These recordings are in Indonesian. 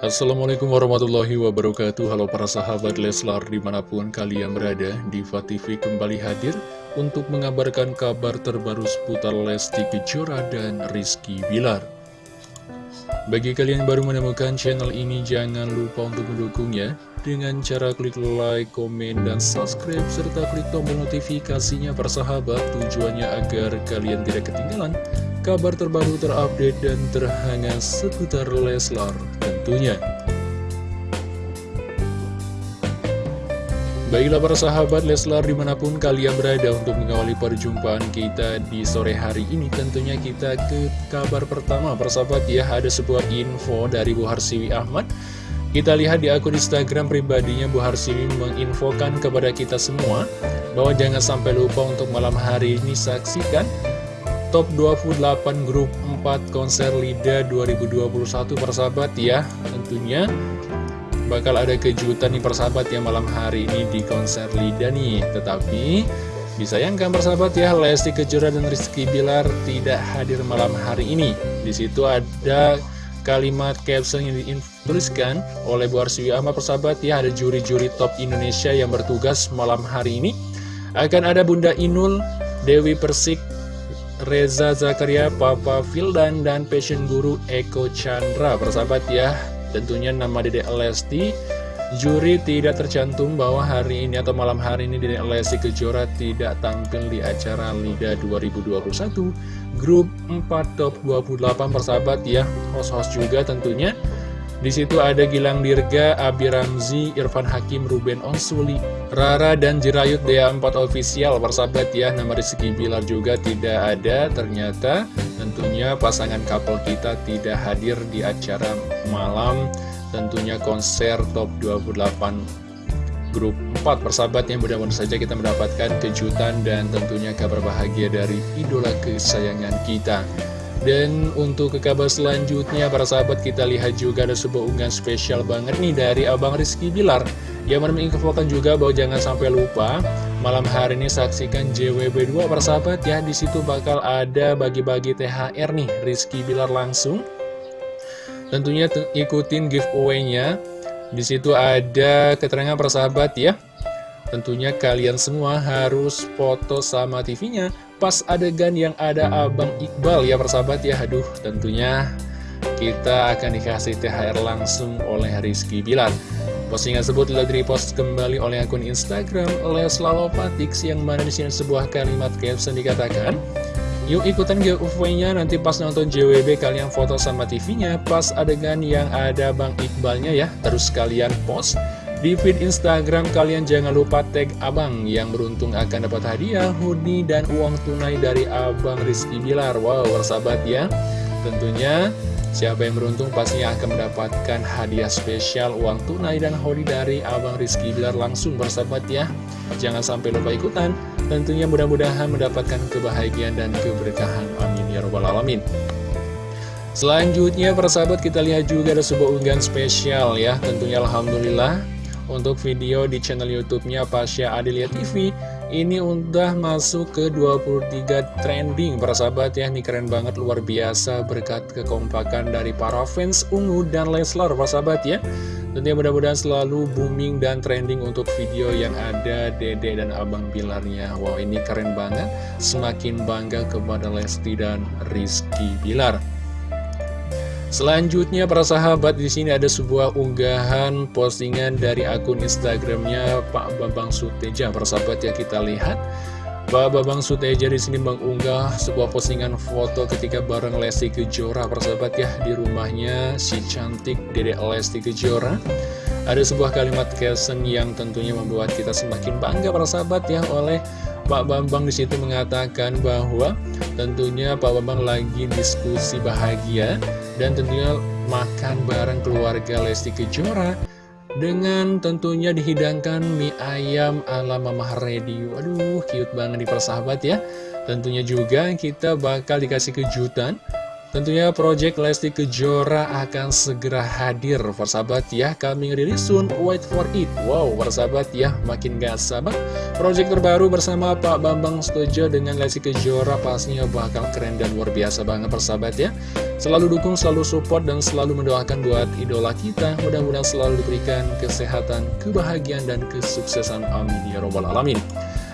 Assalamualaikum warahmatullahi wabarakatuh. Halo para sahabat Leslar di mana pun kalian berada Diva TV kembali hadir untuk mengabarkan kabar terbaru seputar Lesti Kejora dan Rizky Bilar Bagi kalian yang baru menemukan channel ini jangan lupa untuk mendukungnya Dengan cara klik like, komen, dan subscribe serta klik tombol notifikasinya para sahabat Tujuannya agar kalian tidak ketinggalan kabar terbaru terupdate dan terhangat seputar Leslar tentunya. Baiklah para sahabat Leslar di mana pun kalian berada untuk mengawali perjumpaan kita di sore hari ini Tentunya kita ke kabar pertama persahabat ya ada sebuah info dari Bu Harsiwi Ahmad. Kita lihat di akun Instagram pribadinya Bu Harsiwi menginfokan kepada kita semua Bahwa jangan sampai lupa untuk malam hari ini saksikan Top 28 grup 4 konser LIDA 2021 persahabat ya. Tentunya bakal ada kejutan nih persahabat ya malam hari ini di konser LIDA nih. Tetapi disayangkan persahabat ya Lesti Kejora dan Rizky Bilar tidak hadir malam hari ini Di situ ada kalimat caption yang dituliskan oleh Bu Arswi Ahmad persahabat ya Ada juri-juri top Indonesia yang bertugas malam hari ini Akan ada Bunda Inul, Dewi Persik, Reza Zakaria, Papa Fildan, dan Passion Guru Eko Chandra. Persahabat ya, tentunya nama Dede Lesti. Juri tidak tercantum bahwa hari ini atau malam hari ini Dede Lesti Kejora tidak tampil di acara LIDA 2021 Grup 4 Top 28 persahabat ya Host-host juga tentunya di situ ada Gilang Dirga, Abi Ramzi, Irfan Hakim, Ruben Onsuli, Rara dan Jirayut Dea 4 official persahabat ya. Nama Rizky Bilar juga tidak ada. Ternyata tentunya pasangan couple kita tidak hadir di acara malam tentunya konser top 28 grup 4 persahabat yang mudah-mudahan saja kita mendapatkan kejutan dan tentunya kabar bahagia dari idola kesayangan kita. Dan untuk ke kabar selanjutnya para sahabat kita lihat juga ada sebuah unggahan spesial banget nih dari Abang Rizky Bilar. Yang menginfokan juga bahwa jangan sampai lupa malam hari ini saksikan JWB2 para sahabat. Ya Di situ bakal ada bagi-bagi THR nih Rizky Bilar langsung Tentunya ikutin giveaway-nya. Di situ ada keterangan para sahabat ya. Tentunya kalian semua harus foto sama TV-nya pas adegan yang ada Abang Iqbal ya persahabat ya. Aduh tentunya kita akan dikasih THR langsung oleh Rizky Bilar. Postingan tersebut telah di-repost kembali oleh akun Instagram Leslawopatix yang mana di sebuah kalimat caption dikatakan Yuk ikutan giveaway-nya nanti pas nonton JWB kalian foto sama TV-nya pas adegan yang ada Bang Iqbalnya ya terus kalian post di feed Instagram kalian jangan lupa tag abang yang beruntung akan dapat hadiah, hoodie, dan uang tunai dari abang Rizky Bilar. Wow, bersahabat ya. Tentunya siapa yang beruntung pastinya akan mendapatkan hadiah spesial uang tunai dan hoodie dari abang Rizky Bilar langsung bersahabat ya. Jangan sampai lupa ikutan. Tentunya mudah-mudahan mendapatkan kebahagiaan dan keberkahan. Amin ya robbal alamin. Selanjutnya persahabat kita lihat juga ada sebuah unggahan spesial ya Tentunya Alhamdulillah untuk video di channel YouTube-nya Pasha Adelia TV ini udah masuk ke 23 trending para sahabat ya ini keren banget luar biasa berkat kekompakan dari para fans Ungu dan Leslar para sahabat ya tentunya mudah-mudahan selalu booming dan trending untuk video yang ada Dede dan Abang Bilarnya. Wow ini keren banget. Semakin bangga kepada Lesti dan Rizky Bilar. Selanjutnya para sahabat di sini ada sebuah unggahan postingan dari akun Instagramnya Pak Bambang Suteja. Para sahabat ya kita lihat Pak Bambang Suteja di sini mengunggah sebuah postingan foto ketika bareng Lesti Kejora. Para sahabat ya di rumahnya si cantik Dedek Lesti Kejora. Ada sebuah kalimat caption yang tentunya membuat kita semakin bangga para sahabat ya oleh Pak Bambang di situ mengatakan bahwa tentunya Pak Bambang lagi diskusi bahagia dan tentunya makan bareng keluarga Lesti Kejora dengan tentunya dihidangkan mie ayam ala Mama Radio. Aduh, cute banget di persahabat ya. Tentunya juga kita bakal dikasih kejutan Tentunya Project Lesti Kejora akan segera hadir. Persahabat ya, kami rilis soon, wait for it. Wow, persahabat ya, makin gak sabar. Project terbaru bersama Pak Bambang Stojo dengan Lesti Kejora Pastinya bakal keren dan luar biasa banget persahabat ya. Selalu dukung, selalu support, dan selalu mendoakan buat idola kita. Mudah-mudahan selalu diberikan kesehatan, kebahagiaan, dan kesuksesan. Amin Ya Robbal Alamin.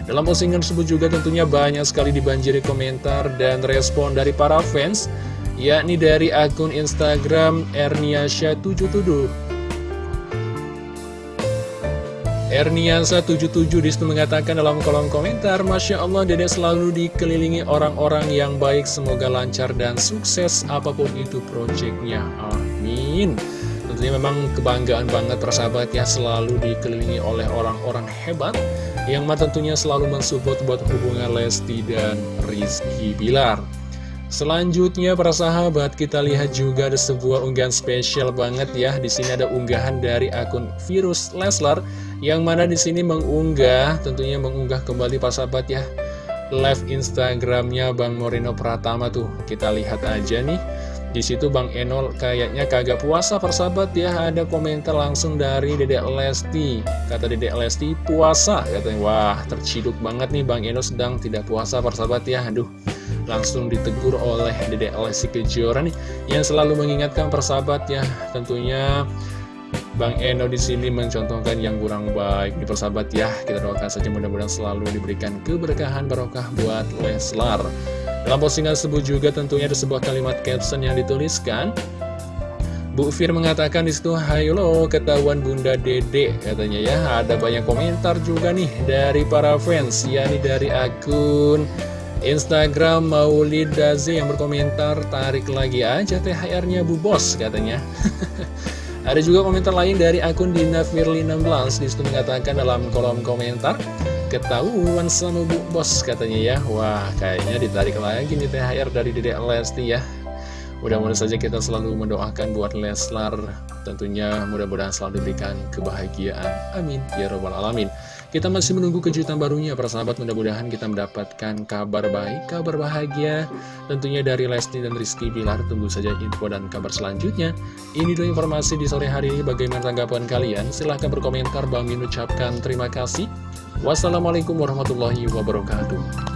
Dalam postingan tersebut juga tentunya banyak sekali dibanjiri komentar dan respon dari para fans yakni dari akun Instagram Erniasha77 Erniasa77 di situ mengatakan dalam kolom komentar Masya Allah dedek selalu dikelilingi orang-orang yang baik. Semoga lancar dan sukses apa pun itu proyeknya Amin. Tentunya memang kebanggaan banget persahabat ya Selalu dikelilingi oleh orang-orang hebat Yang tentunya selalu mensupport buat hubungan Lesti dan Rizky Bilar Selanjutnya para sahabat kita lihat juga ada sebuah unggahan spesial banget ya. Di sini ada unggahan dari akun Virus Leslar yang mana di sini mengunggah tentunya mengunggah kembali para sahabat ya live Instagramnya Bang Moreno Pratama tuh. Kita lihat aja nih. Di situ Bang Enol kayaknya kagak puasa persahabat ya Ada komentar langsung dari Dedek Lesti Kata Dedek Lesti puasa Katanya wah terciduk banget nih Bang Enol sedang tidak puasa persahabat ya Aduh langsung ditegur oleh Dedek Lesti Kejora nih yang selalu mengingatkan persahabat ya tentunya Bang Eno di sini mencontohkan yang kurang baik. Di persahabat ya kita doakan saja mudah-mudahan selalu diberikan keberkahan barokah buat Leslar. Dalam postingan tersebut juga tentunya ada sebuah kalimat caption yang dituliskan. Bu Fir mengatakan di situ, lo ketahuan Bunda Dede katanya ya. Ada banyak komentar juga nih dari para fans, yakni dari akun Instagram Maulid Dazi yang berkomentar tarik lagi aja THR-nya Bu Bos katanya. Ada juga komentar lain dari akun Dina Firly 16 di situ mengatakan dalam kolom komentar ketahuan sama Bu Bos katanya ya. Wah, kayaknya ditarik lagi nih THR dari Dedek Lesti ya. Mudah-mudahan saja kita selalu mendoakan buat Leslar Tentunya mudah-mudahan selalu diberikan kebahagiaan Amin Ya Rabbal Alamin Kita masih menunggu kejutan barunya para sahabat Mudah-mudahan kita mendapatkan kabar baik, kabar bahagia. Tentunya dari Lesti dan Rizky Bilar Tunggu saja info dan kabar selanjutnya. Ini dulu informasi di sore hari ini. Bagaimana tanggapan kalian? Silahkan berkomentar. Bang Min ucapkan terima kasih. Wassalamualaikum warahmatullahi wabarakatuh